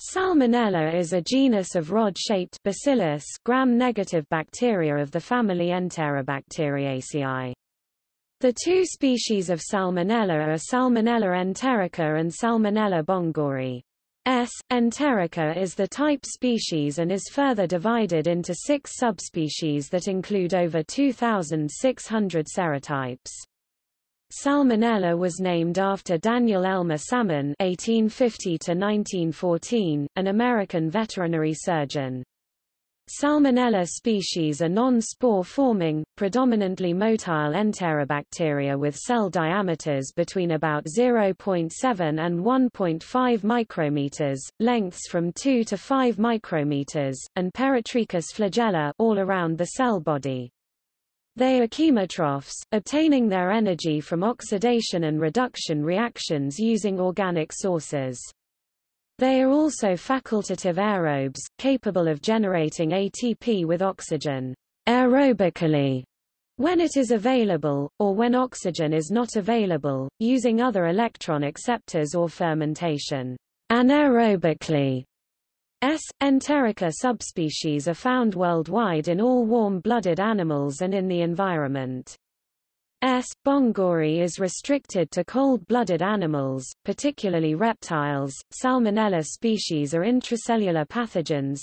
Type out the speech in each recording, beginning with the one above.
Salmonella is a genus of rod-shaped bacillus gram-negative bacteria of the family Enterobacteriaceae. The two species of Salmonella are Salmonella enterica and Salmonella bongori. S. enterica is the type species and is further divided into six subspecies that include over 2,600 serotypes. Salmonella was named after Daniel Elmer Salmon (1850–1914), an American veterinary surgeon. Salmonella species are non-spore-forming, predominantly motile enterobacteria with cell diameters between about 0.7 and 1.5 micrometers, lengths from 2 to 5 micrometers, and peritrichous flagella all around the cell body. They are chemotrophs, obtaining their energy from oxidation and reduction reactions using organic sources. They are also facultative aerobes, capable of generating ATP with oxygen aerobically when it is available, or when oxygen is not available, using other electron acceptors or fermentation anaerobically. S. enterica subspecies are found worldwide in all warm-blooded animals and in the environment. S. bongori is restricted to cold-blooded animals, particularly reptiles. Salmonella species are intracellular pathogens.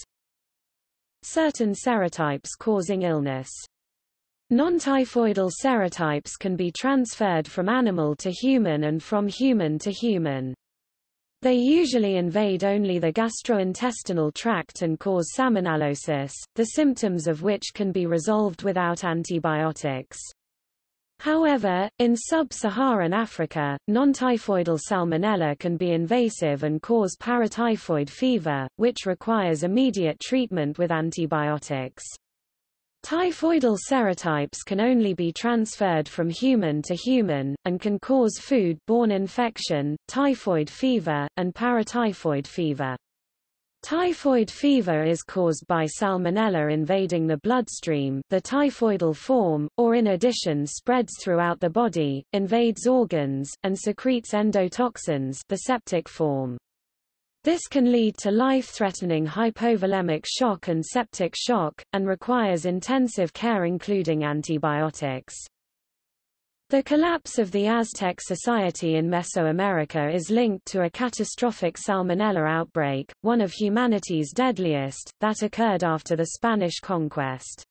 Certain serotypes causing illness. Non-typhoidal serotypes can be transferred from animal to human and from human to human. They usually invade only the gastrointestinal tract and cause salmonellosis, the symptoms of which can be resolved without antibiotics. However, in sub-Saharan Africa, non-typhoidal salmonella can be invasive and cause paratyphoid fever, which requires immediate treatment with antibiotics. Typhoidal serotypes can only be transferred from human to human, and can cause food-borne infection, typhoid fever, and paratyphoid fever. Typhoid fever is caused by salmonella invading the bloodstream the typhoidal form, or in addition spreads throughout the body, invades organs, and secretes endotoxins the septic form. This can lead to life-threatening hypovolemic shock and septic shock, and requires intensive care including antibiotics. The collapse of the Aztec society in Mesoamerica is linked to a catastrophic salmonella outbreak, one of humanity's deadliest, that occurred after the Spanish conquest.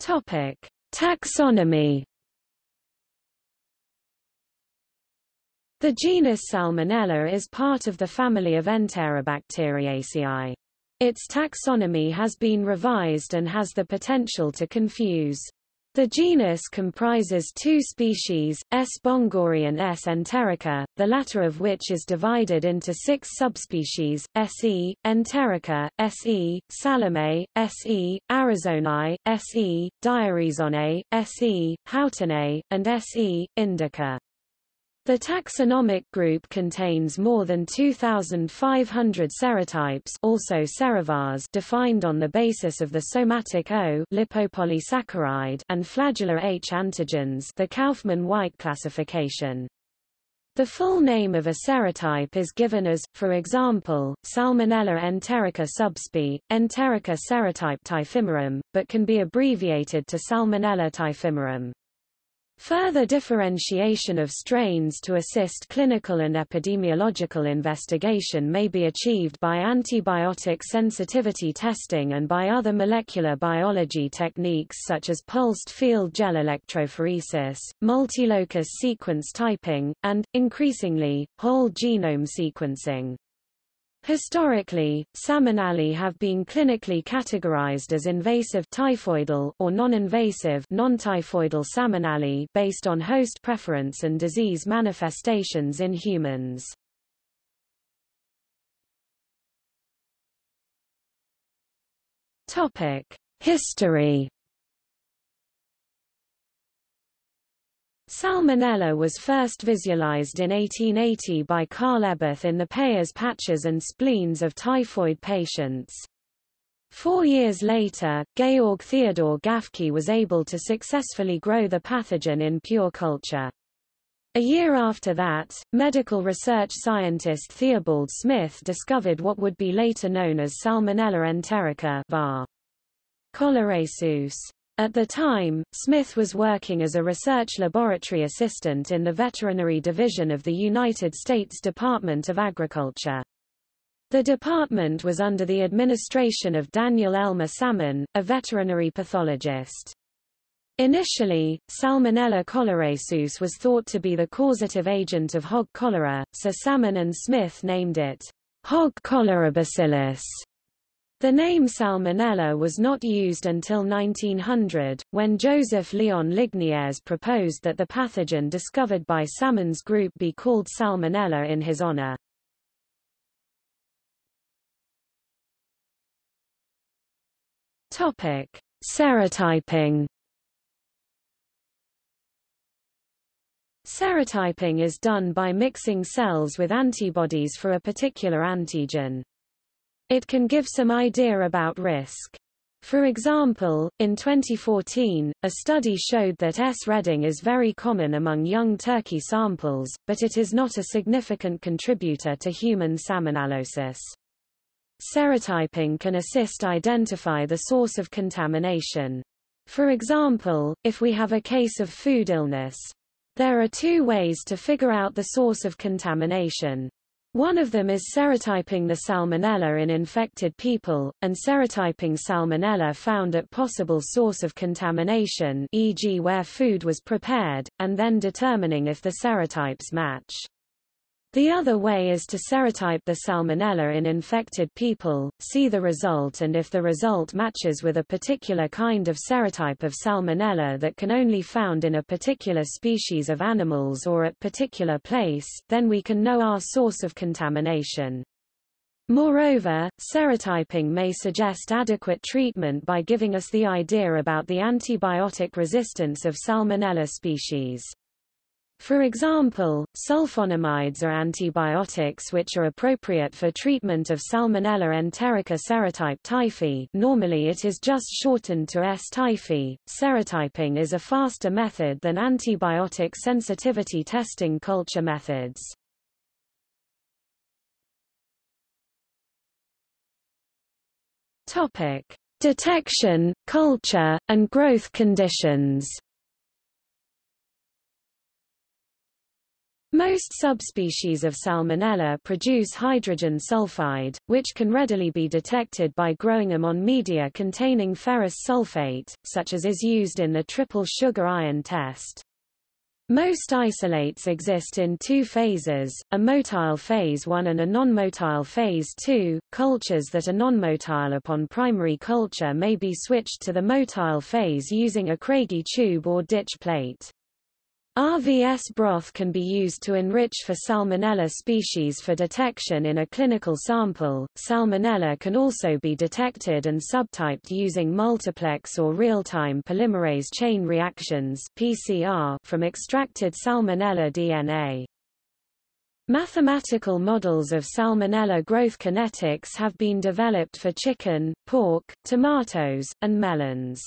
Topic: Taxonomy The genus Salmonella is part of the family of Enterobacteriaceae. Its taxonomy has been revised and has the potential to confuse. The genus comprises two species, S. bongori and S. enterica, the latter of which is divided into six subspecies, Se, enterica, Se, salome, Se, arizonae, Se, diarizonae, Se, houghtanae, and Se, indica. The taxonomic group contains more than 2,500 serotypes also serovars defined on the basis of the somatic O lipopolysaccharide and flagellar H antigens the Kaufmann-White classification. The full name of a serotype is given as, for example, Salmonella enterica subsp. enterica serotype typhimurium, but can be abbreviated to Salmonella typhimurium. Further differentiation of strains to assist clinical and epidemiological investigation may be achieved by antibiotic sensitivity testing and by other molecular biology techniques such as pulsed field gel electrophoresis, multilocus sequence typing, and, increasingly, whole genome sequencing. Historically, salmonella have been clinically categorized as invasive typhoidal or non-invasive non-typhoidal salmonella based on host preference and disease manifestations in humans. Topic: History Salmonella was first visualized in 1880 by Karl Eberth in the payers' patches and spleens of typhoid patients. Four years later, Georg Theodor Gafke was able to successfully grow the pathogen in pure culture. A year after that, medical research scientist Theobald Smith discovered what would be later known as Salmonella enterica var. choleraesus. At the time, Smith was working as a research laboratory assistant in the Veterinary Division of the United States Department of Agriculture. The department was under the administration of Daniel Elmer Salmon, a veterinary pathologist. Initially, Salmonella choleraesus was thought to be the causative agent of hog cholera, so Salmon and Smith named it hog cholera bacillus. The name Salmonella was not used until 1900, when Joseph Leon Lignières proposed that the pathogen discovered by Salmon's group be called Salmonella in his honor. Topic: Serotyping Serotyping is done by mixing cells with antibodies for a particular antigen. It can give some idea about risk. For example, in 2014, a study showed that S. redding is very common among young turkey samples, but it is not a significant contributor to human salmonellosis. Serotyping can assist identify the source of contamination. For example, if we have a case of food illness, there are two ways to figure out the source of contamination. One of them is serotyping the salmonella in infected people, and serotyping salmonella found at possible source of contamination e.g. where food was prepared, and then determining if the serotypes match. The other way is to serotype the salmonella in infected people, see the result and if the result matches with a particular kind of serotype of salmonella that can only found in a particular species of animals or at particular place, then we can know our source of contamination. Moreover, serotyping may suggest adequate treatment by giving us the idea about the antibiotic resistance of Salmonella species. For example, sulfonamides are antibiotics which are appropriate for treatment of Salmonella enterica serotype typhi normally it is just shortened to S. typhi. Serotyping is a faster method than antibiotic sensitivity testing culture methods. Topic. Detection, culture, and growth conditions Most subspecies of Salmonella produce hydrogen sulfide, which can readily be detected by growing them on media containing ferrous sulfate, such as is used in the triple sugar iron test. Most isolates exist in two phases, a motile phase 1 and a non-motile phase 2. Cultures that are non-motile upon primary culture may be switched to the motile phase using a Craigie tube or ditch plate. RVS broth can be used to enrich for Salmonella species for detection in a clinical sample. Salmonella can also be detected and subtyped using multiplex or real-time polymerase chain reactions (PCR) from extracted Salmonella DNA. Mathematical models of Salmonella growth kinetics have been developed for chicken, pork, tomatoes, and melons.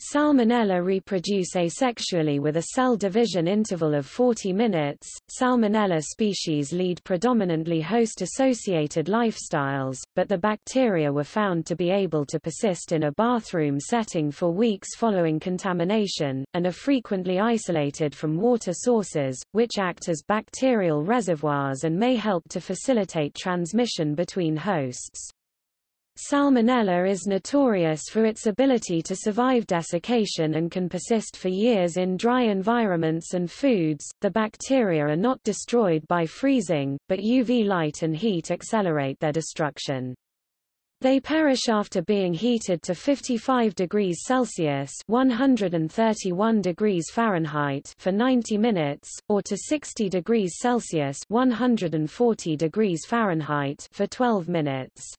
Salmonella reproduce asexually with a cell division interval of 40 minutes. Salmonella species lead predominantly host-associated lifestyles, but the bacteria were found to be able to persist in a bathroom setting for weeks following contamination, and are frequently isolated from water sources, which act as bacterial reservoirs and may help to facilitate transmission between hosts. Salmonella is notorious for its ability to survive desiccation and can persist for years in dry environments and foods. The bacteria are not destroyed by freezing, but UV light and heat accelerate their destruction. They perish after being heated to 55 degrees Celsius 131 degrees Fahrenheit for 90 minutes, or to 60 degrees Celsius 140 degrees Fahrenheit for 12 minutes.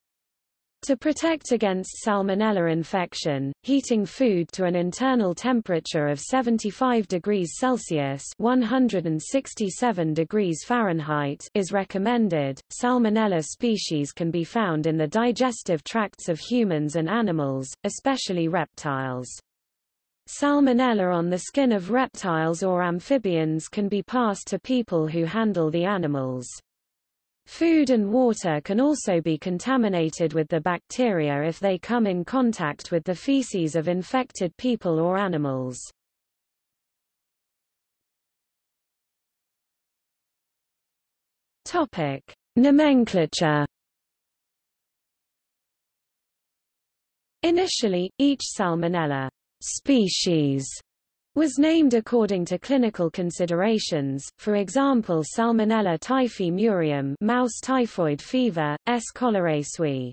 To protect against salmonella infection, heating food to an internal temperature of 75 degrees Celsius (167 degrees Fahrenheit) is recommended. Salmonella species can be found in the digestive tracts of humans and animals, especially reptiles. Salmonella on the skin of reptiles or amphibians can be passed to people who handle the animals. Food and water can also be contaminated with the bacteria if they come in contact with the feces of infected people or animals. Topic: Nomenclature Initially, each Salmonella species was named according to clinical considerations, for example Salmonella typhi murium mouse typhoid fever, S. cholerae.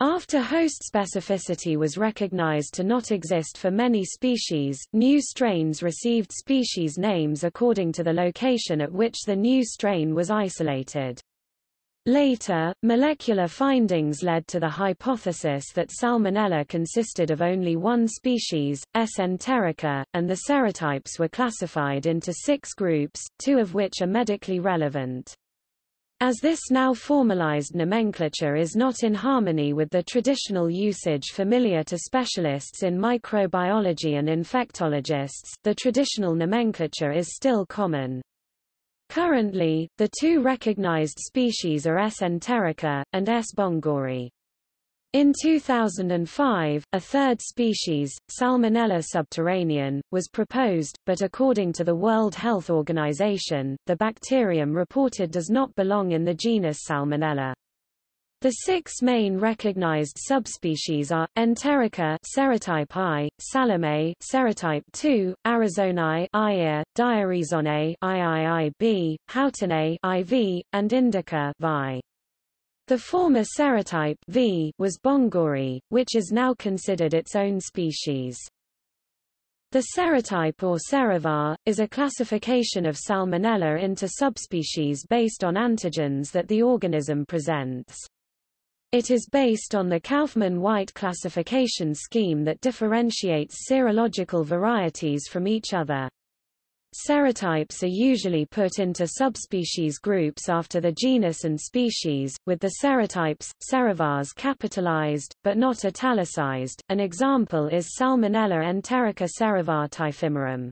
After host specificity was recognized to not exist for many species, new strains received species names according to the location at which the new strain was isolated. Later, molecular findings led to the hypothesis that Salmonella consisted of only one species, S. enterica, and the serotypes were classified into six groups, two of which are medically relevant. As this now formalized nomenclature is not in harmony with the traditional usage familiar to specialists in microbiology and infectologists, the traditional nomenclature is still common. Currently, the two recognized species are S. enterica, and S. bongori. In 2005, a third species, Salmonella subterranean, was proposed, but according to the World Health Organization, the bacterium reported does not belong in the genus Salmonella. The six main recognized subspecies are Enterica serotype I, Salome serotype II, Arizonae IA, Diarrhezonae IIIB, Houtanae IV, and Indica VI. The former serotype V was Bongori, which is now considered its own species. The serotype or serovar, is a classification of Salmonella into subspecies based on antigens that the organism presents. It is based on the Kaufman-White classification scheme that differentiates serological varieties from each other. Serotypes are usually put into subspecies groups after the genus and species, with the serotypes, serovars capitalized, but not italicized. An example is Salmonella enterica serovar typhimurium.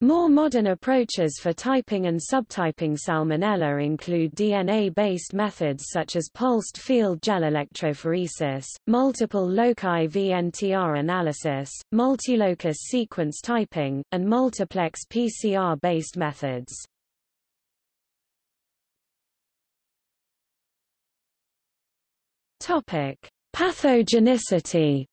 More modern approaches for typing and subtyping Salmonella include DNA-based methods such as pulsed field gel electrophoresis, multiple loci VNTR analysis, multilocus sequence typing, and multiplex PCR-based methods. Pathogenicity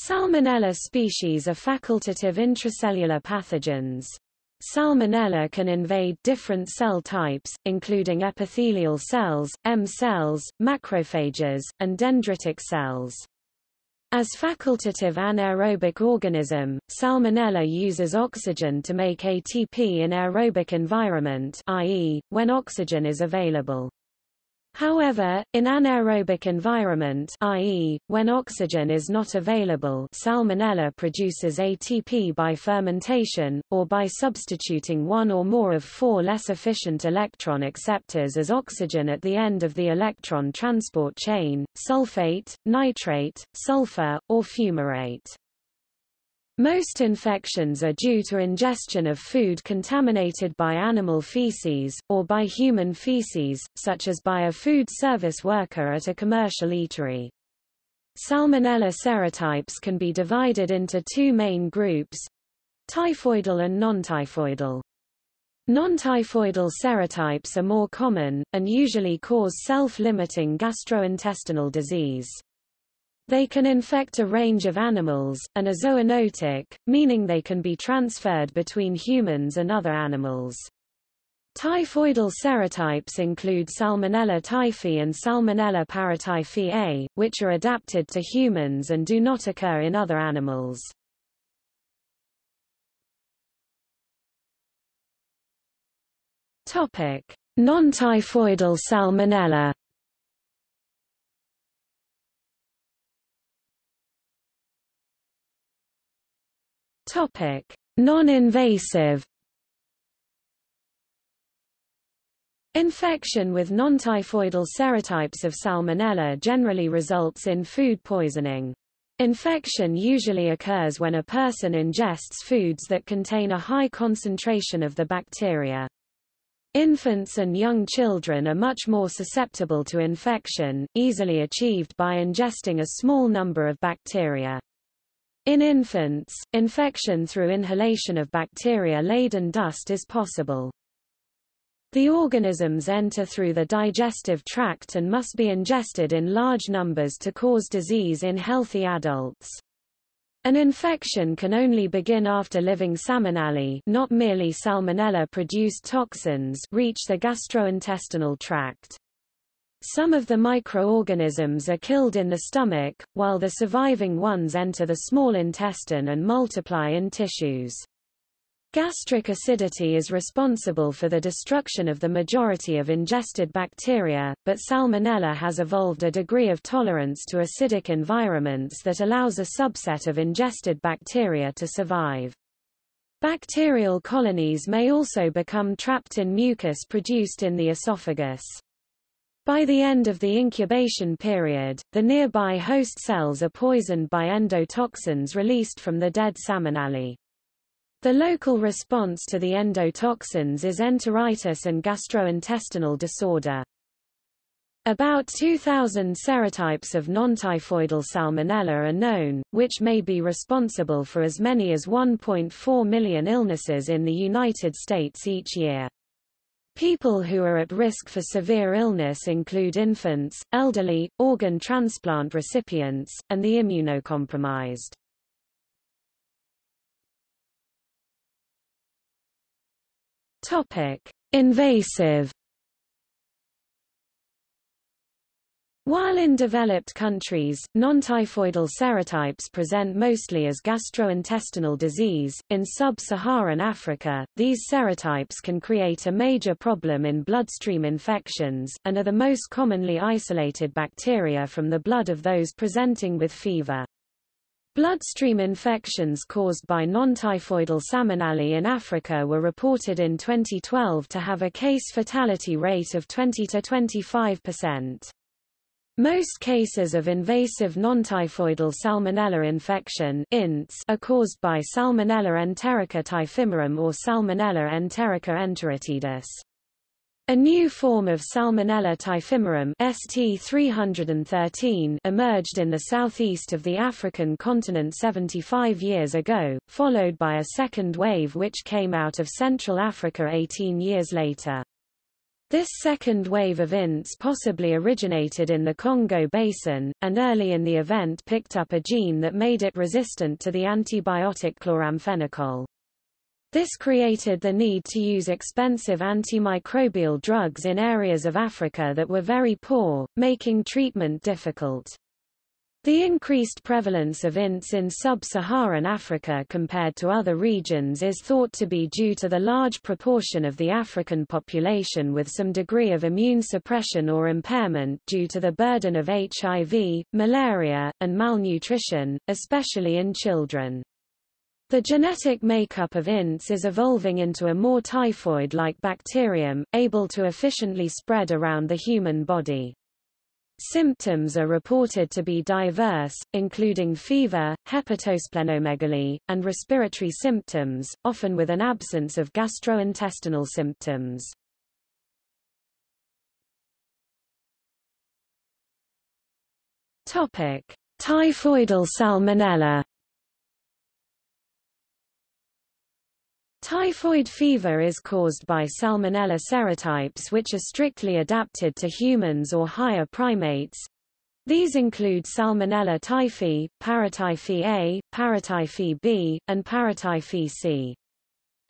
Salmonella species are facultative intracellular pathogens. Salmonella can invade different cell types, including epithelial cells, M cells, macrophages, and dendritic cells. As facultative anaerobic organism, Salmonella uses oxygen to make ATP in aerobic environment i.e., when oxygen is available. However, in anaerobic environment i.e., when oxygen is not available Salmonella produces ATP by fermentation, or by substituting one or more of four less efficient electron acceptors as oxygen at the end of the electron transport chain, sulfate, nitrate, sulfur, or fumarate. Most infections are due to ingestion of food contaminated by animal feces, or by human feces, such as by a food service worker at a commercial eatery. Salmonella serotypes can be divided into two main groups, typhoidal and non-typhoidal. Non-typhoidal serotypes are more common, and usually cause self-limiting gastrointestinal disease. They can infect a range of animals, and are zoonotic, meaning they can be transferred between humans and other animals. Typhoidal serotypes include Salmonella typhi and Salmonella paratyphi A, which are adapted to humans and do not occur in other animals. Topic: Non-typhoidal Salmonella Topic: Non-invasive Infection with non-typhoidal serotypes of Salmonella generally results in food poisoning. Infection usually occurs when a person ingests foods that contain a high concentration of the bacteria. Infants and young children are much more susceptible to infection, easily achieved by ingesting a small number of bacteria. In infants, infection through inhalation of bacteria-laden dust is possible. The organisms enter through the digestive tract and must be ingested in large numbers to cause disease in healthy adults. An infection can only begin after living salmonella not merely salmonella-produced toxins reach the gastrointestinal tract. Some of the microorganisms are killed in the stomach, while the surviving ones enter the small intestine and multiply in tissues. Gastric acidity is responsible for the destruction of the majority of ingested bacteria, but Salmonella has evolved a degree of tolerance to acidic environments that allows a subset of ingested bacteria to survive. Bacterial colonies may also become trapped in mucus produced in the esophagus. By the end of the incubation period, the nearby host cells are poisoned by endotoxins released from the dead salmonella. The local response to the endotoxins is enteritis and gastrointestinal disorder. About 2,000 serotypes of non-typhoidal salmonella are known, which may be responsible for as many as 1.4 million illnesses in the United States each year. People who are at risk for severe illness include infants, elderly, organ transplant recipients, and the immunocompromised. Topic: Invasive While in developed countries, non-typhoidal serotypes present mostly as gastrointestinal disease, in sub-Saharan Africa, these serotypes can create a major problem in bloodstream infections, and are the most commonly isolated bacteria from the blood of those presenting with fever. Bloodstream infections caused by non-typhoidal salmonella in Africa were reported in 2012 to have a case fatality rate of 20 to 25 percent. Most cases of invasive non-typhoidal salmonella infection are caused by Salmonella enterica typhimurium or Salmonella enterica enteritidis. A new form of Salmonella typhimurium ST313 emerged in the southeast of the African continent 75 years ago, followed by a second wave which came out of Central Africa 18 years later. This second wave of INTS possibly originated in the Congo Basin, and early in the event picked up a gene that made it resistant to the antibiotic chloramphenicol. This created the need to use expensive antimicrobial drugs in areas of Africa that were very poor, making treatment difficult. The increased prevalence of INTS in sub-Saharan Africa compared to other regions is thought to be due to the large proportion of the African population with some degree of immune suppression or impairment due to the burden of HIV, malaria, and malnutrition, especially in children. The genetic makeup of INTS is evolving into a more typhoid-like bacterium, able to efficiently spread around the human body. Symptoms are reported to be diverse, including fever, hepatosplenomegaly, and respiratory symptoms, often with an absence of gastrointestinal symptoms. Topic: Typhoidal salmonella Typhoid fever is caused by Salmonella serotypes which are strictly adapted to humans or higher primates. These include Salmonella typhi, Paratyphi A, Paratyphi B, and Paratyphi C.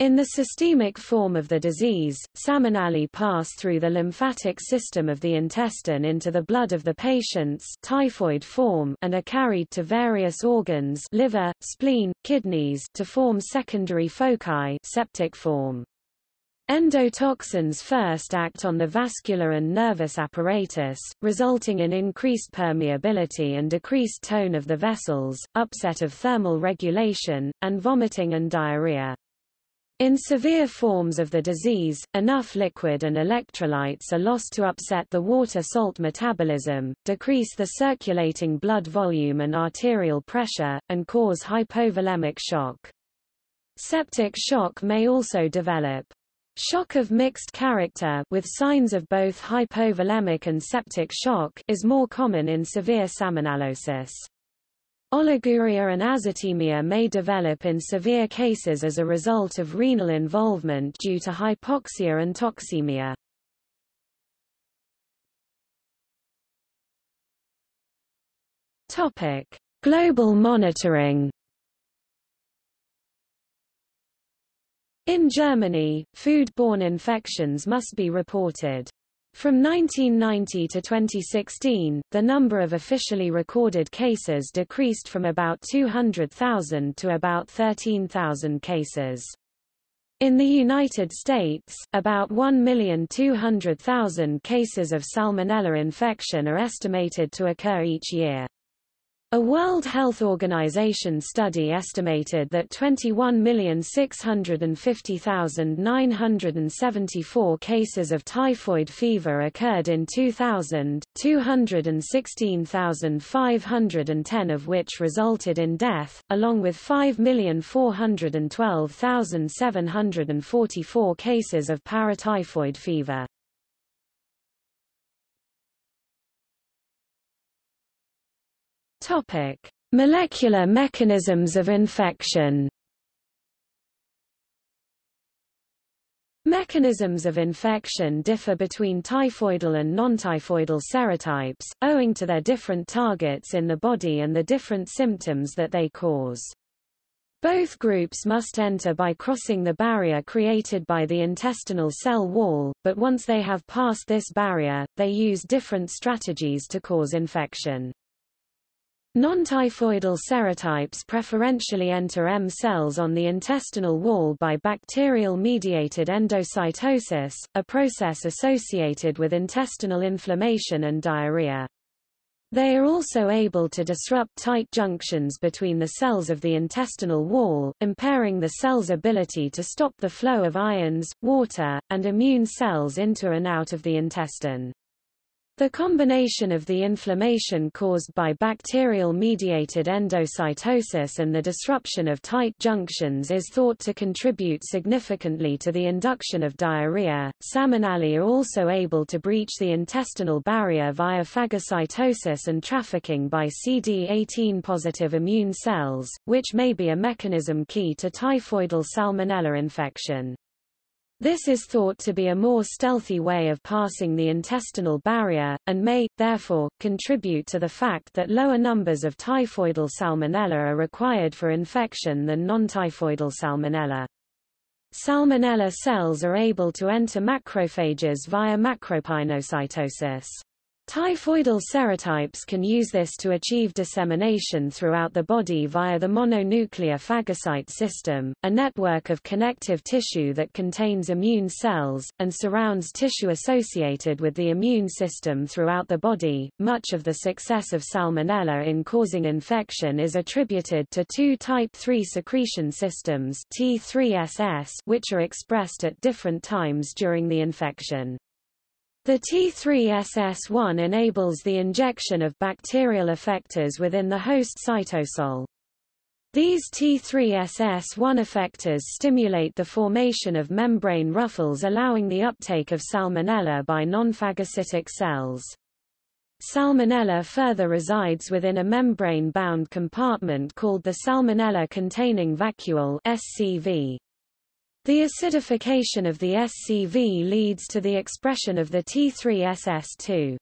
In the systemic form of the disease, salmonella pass through the lymphatic system of the intestine into the blood of the patient's typhoid form and are carried to various organs liver, spleen, kidneys to form secondary foci septic form. Endotoxins first act on the vascular and nervous apparatus, resulting in increased permeability and decreased tone of the vessels, upset of thermal regulation, and vomiting and diarrhea. In severe forms of the disease, enough liquid and electrolytes are lost to upset the water-salt metabolism, decrease the circulating blood volume and arterial pressure, and cause hypovolemic shock. Septic shock may also develop. Shock of mixed character with signs of both hypovolemic and septic shock is more common in severe salmonellosis. Oliguria and azotemia may develop in severe cases as a result of renal involvement due to hypoxia and toxemia. Topic: Global monitoring. In Germany, food-borne infections must be reported. From 1990 to 2016, the number of officially recorded cases decreased from about 200,000 to about 13,000 cases. In the United States, about 1,200,000 cases of Salmonella infection are estimated to occur each year. A World Health Organization study estimated that 21,650,974 cases of typhoid fever occurred in 2000, 216,510 of which resulted in death, along with 5,412,744 cases of paratyphoid fever. Topic: Molecular mechanisms of infection. Mechanisms of infection differ between typhoidal and non-typhoidal serotypes, owing to their different targets in the body and the different symptoms that they cause. Both groups must enter by crossing the barrier created by the intestinal cell wall, but once they have passed this barrier, they use different strategies to cause infection. Non-typhoidal serotypes preferentially enter M cells on the intestinal wall by bacterial-mediated endocytosis, a process associated with intestinal inflammation and diarrhea. They are also able to disrupt tight junctions between the cells of the intestinal wall, impairing the cell's ability to stop the flow of ions, water, and immune cells into and out of the intestine. The combination of the inflammation caused by bacterial-mediated endocytosis and the disruption of tight junctions is thought to contribute significantly to the induction of diarrhea. Salmonella are also able to breach the intestinal barrier via phagocytosis and trafficking by CD18 positive immune cells, which may be a mechanism key to typhoidal salmonella infection. This is thought to be a more stealthy way of passing the intestinal barrier, and may, therefore, contribute to the fact that lower numbers of typhoidal salmonella are required for infection than non-typhoidal salmonella. Salmonella cells are able to enter macrophages via macropinocytosis. Typhoidal serotypes can use this to achieve dissemination throughout the body via the mononuclear phagocyte system, a network of connective tissue that contains immune cells, and surrounds tissue associated with the immune system throughout the body. Much of the success of Salmonella in causing infection is attributed to two type 3 secretion systems T3SS, which are expressed at different times during the infection. The T3SS1 enables the injection of bacterial effectors within the host cytosol. These T3SS1 effectors stimulate the formation of membrane ruffles allowing the uptake of salmonella by non-phagocytic cells. Salmonella further resides within a membrane-bound compartment called the salmonella-containing vacuole SCV. The acidification of the SCV leads to the expression of the T3SS2.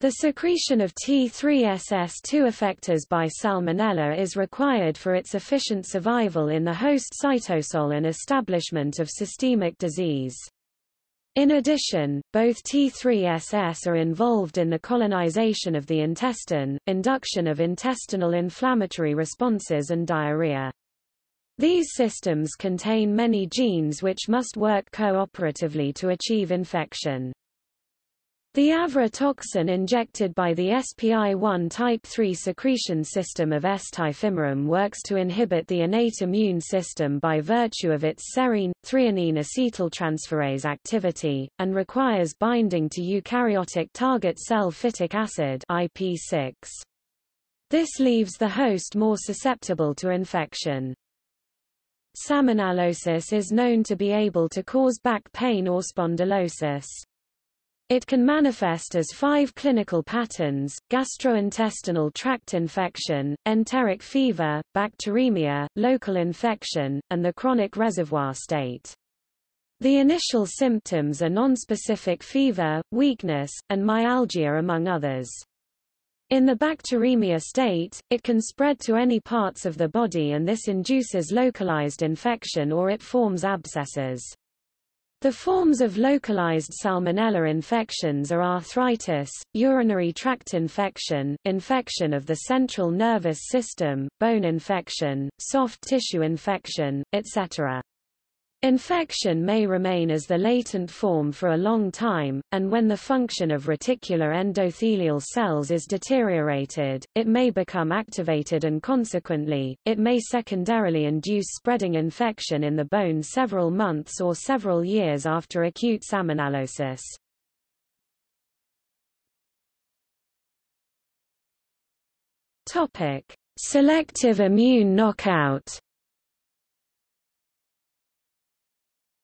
The secretion of T3SS2 effectors by Salmonella is required for its efficient survival in the host cytosol and establishment of systemic disease. In addition, both T3SS are involved in the colonization of the intestine, induction of intestinal inflammatory responses and diarrhea. These systems contain many genes which must work cooperatively to achieve infection. The AVRA toxin injected by the SPI1 type 3 secretion system of S-tyfimarum works to inhibit the innate immune system by virtue of its serine, threonine acetyltransferase activity, and requires binding to eukaryotic target cell phytic acid IP6. This leaves the host more susceptible to infection. Salmonellosis is known to be able to cause back pain or spondylosis. It can manifest as five clinical patterns, gastrointestinal tract infection, enteric fever, bacteremia, local infection, and the chronic reservoir state. The initial symptoms are nonspecific fever, weakness, and myalgia among others. In the bacteremia state, it can spread to any parts of the body and this induces localized infection or it forms abscesses. The forms of localized salmonella infections are arthritis, urinary tract infection, infection of the central nervous system, bone infection, soft tissue infection, etc. Infection may remain as the latent form for a long time, and when the function of reticular endothelial cells is deteriorated, it may become activated and consequently, it may secondarily induce spreading infection in the bone several months or several years after acute salmonellosis. Topic: Selective immune knockout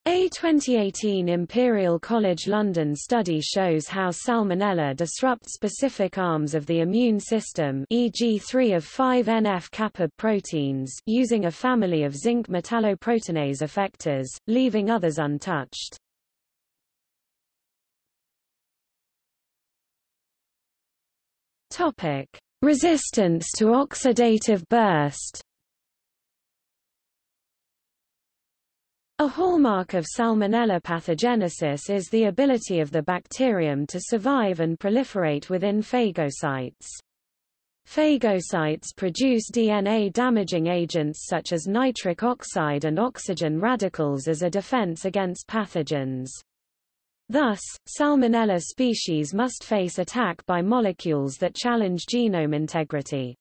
A 2018 Imperial College London study shows how Salmonella disrupts specific arms of the immune system e.g. 3 of 5 NF-kappa proteins using a family of zinc metalloproteinase effectors, leaving others untouched. Resistance to oxidative burst A hallmark of Salmonella pathogenesis is the ability of the bacterium to survive and proliferate within phagocytes. Phagocytes produce DNA-damaging agents such as nitric oxide and oxygen radicals as a defense against pathogens. Thus, Salmonella species must face attack by molecules that challenge genome integrity.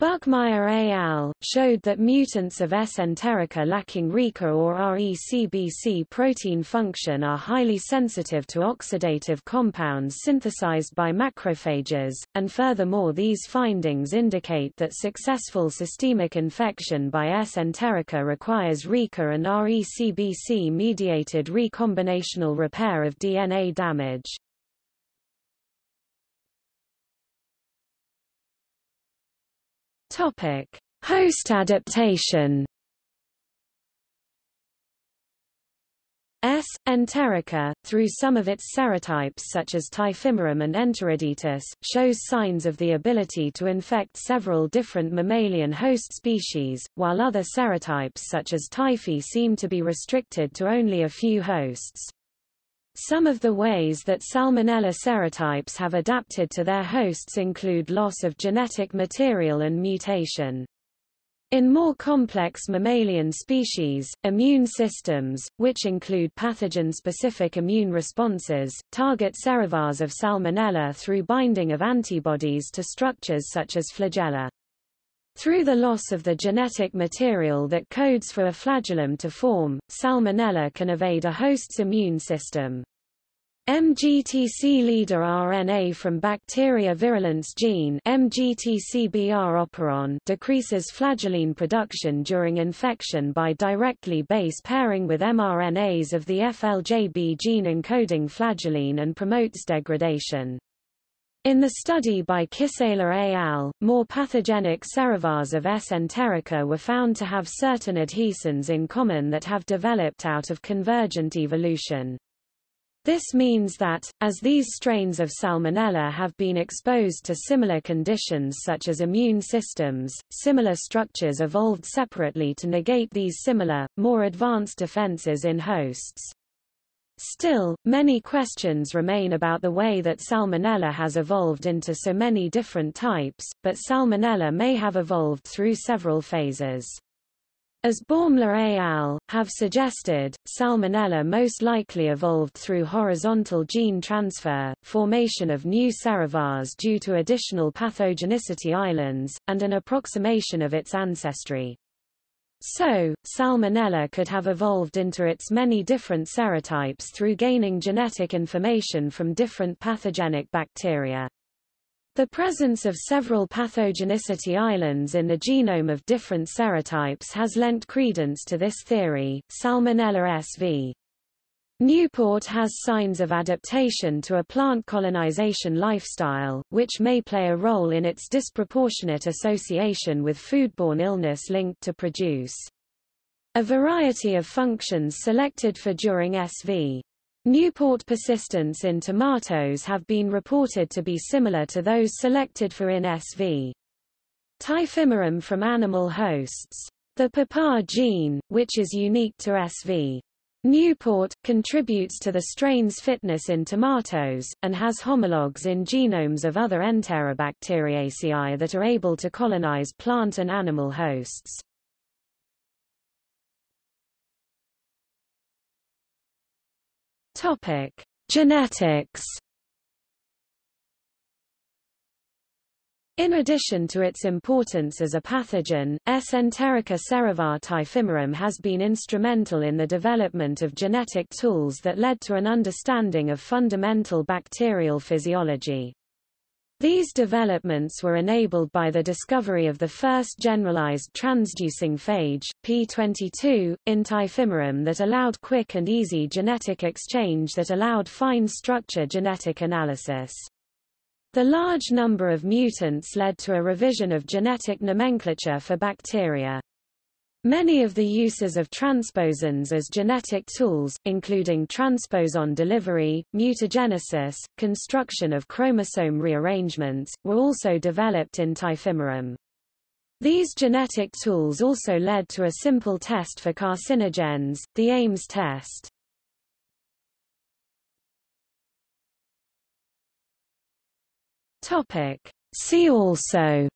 Buckmeyer et al. showed that mutants of S. enterica lacking RECA or RECBC protein function are highly sensitive to oxidative compounds synthesized by macrophages, and furthermore these findings indicate that successful systemic infection by S. enterica requires RECA and RECBC-mediated recombinational repair of DNA damage. Topic: Host adaptation. S. enterica, through some of its serotypes such as Typhimurium and Enteriditis, shows signs of the ability to infect several different mammalian host species, while other serotypes such as Typhi seem to be restricted to only a few hosts. Some of the ways that Salmonella serotypes have adapted to their hosts include loss of genetic material and mutation. In more complex mammalian species, immune systems, which include pathogen-specific immune responses, target serovars of Salmonella through binding of antibodies to structures such as flagella. Through the loss of the genetic material that codes for a flagellum to form, Salmonella can evade a host's immune system. MGTC leader RNA from bacteria virulence gene MGTCBR operon decreases flagellin production during infection by directly base pairing with mRNAs of the FLJB gene encoding flagellin and promotes degradation. In the study by Kissela et al., more pathogenic serovars of S. enterica were found to have certain adhesins in common that have developed out of convergent evolution. This means that, as these strains of Salmonella have been exposed to similar conditions such as immune systems, similar structures evolved separately to negate these similar, more advanced defenses in hosts. Still, many questions remain about the way that Salmonella has evolved into so many different types, but Salmonella may have evolved through several phases. As Baumler et al. have suggested, Salmonella most likely evolved through horizontal gene transfer, formation of new serovars due to additional pathogenicity islands, and an approximation of its ancestry. So, Salmonella could have evolved into its many different serotypes through gaining genetic information from different pathogenic bacteria. The presence of several pathogenicity islands in the genome of different serotypes has lent credence to this theory. Salmonella SV. Newport has signs of adaptation to a plant colonization lifestyle, which may play a role in its disproportionate association with foodborne illness linked to produce. A variety of functions selected for during SV. Newport persistence in tomatoes have been reported to be similar to those selected for in SV. Typhimurium from animal hosts. The PAPA gene, which is unique to SV. Newport, contributes to the strain's fitness in tomatoes, and has homologs in genomes of other Enterobacteriaceae that are able to colonize plant and animal hosts. Topic: Genetics. In addition to its importance as a pathogen, S. enterica typhimurium has been instrumental in the development of genetic tools that led to an understanding of fundamental bacterial physiology. These developments were enabled by the discovery of the first generalized transducing phage, P22, in Typhimurium that allowed quick and easy genetic exchange that allowed fine structure genetic analysis. The large number of mutants led to a revision of genetic nomenclature for bacteria. Many of the uses of transposons as genetic tools, including transposon delivery, mutagenesis, construction of chromosome rearrangements, were also developed in Typhimurium. These genetic tools also led to a simple test for carcinogens, the Ames test. Topic. See also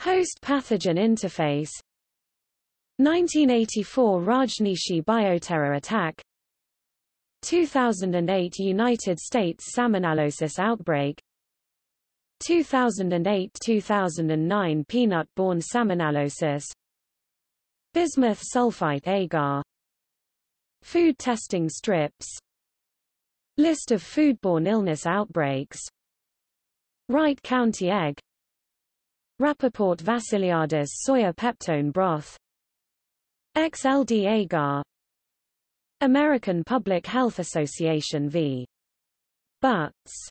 Host-pathogen interface 1984 Rajneeshi bioterror attack 2008 United States salmonellosis outbreak 2008-2009 peanut-borne salmonellosis Bismuth sulfite agar Food testing strips List of foodborne illness outbreaks. Wright County egg. Rappaport Vassiliadis soya peptone broth. XLD agar American Public Health Association v. Butts